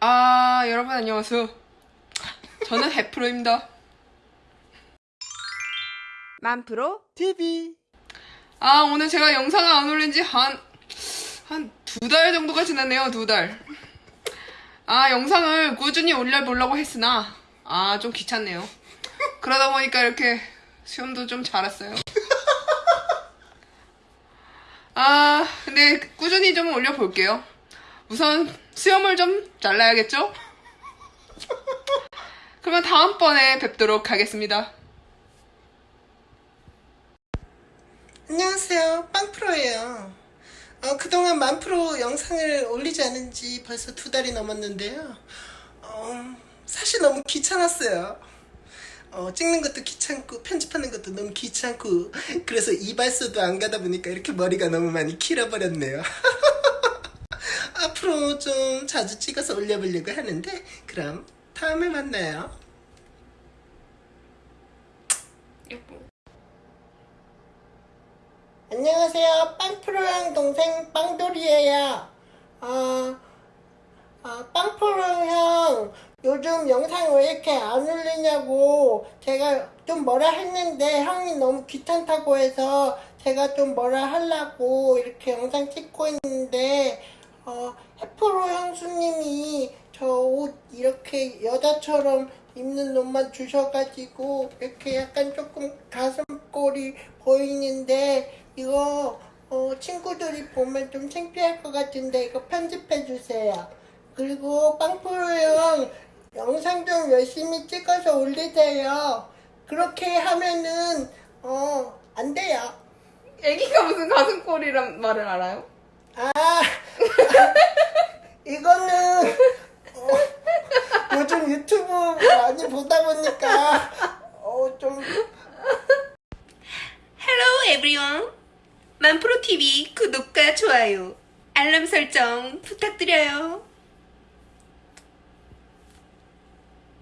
아, 여러분 안녕하세요. 저는 해프로입니다. 만프로 TV 아, 오늘 제가 영상을 안 올린 지 한, 한 두 달 정도가 지났네요, 두 달. 아, 영상을 꾸준히 올려보려고 했으나, 아, 좀 귀찮네요. 그러다 보니까 이렇게 시험도 좀잘 왔어요. 아, 근데 꾸준히 좀 올려볼게요. 우선 수염을 좀 잘라야겠죠? 그러면 다음번에 뵙도록 하겠습니다. 안녕하세요. 빵프로예요. 어, 그동안 만프로 영상을 올리지 않은 지 벌써 두 달이 넘었는데요. 어, 사실 너무 귀찮았어요. 어, 찍는 것도 귀찮고 편집하는 것도 너무 귀찮고 그래서 이발소도 안 가다 보니까 이렇게 머리가 너무 많이 길어버렸네요 앞으로 좀 자주 찍어서 올려보려고 하는데 그럼 다음에 만나요 안녕하세요. 빵프로형 동생 빵돌이에요. 어, 어, 빵프로 형, 요즘 영상 왜 이렇게 안 올리냐고 제가 좀 뭐라 했는데 형이 너무 귀찮다고 해서 제가 좀 뭐라 하려고 이렇게 영상 찍고 있는데 어, 해프로 형수님이 저 옷 이렇게 여자처럼 입는 옷만 주셔가지고 이렇게 약간 조금 가슴골이 보이는데 이거 어, 친구들이 보면 좀 창피할 것 같은데 이거 편집해 주세요. 그리고 빵프로 형 영상 좀 열심히 찍어서 올리세요. 그렇게 하면은 어 안 돼요. 애기가 무슨 가슴골이란 말을 알아요? 아 이거는 어, 요즘 유튜브 많이 보다 보니까 어좀. Hello everyone. 만프로 TV 구독과 좋아요 알람 설정 부탁드려요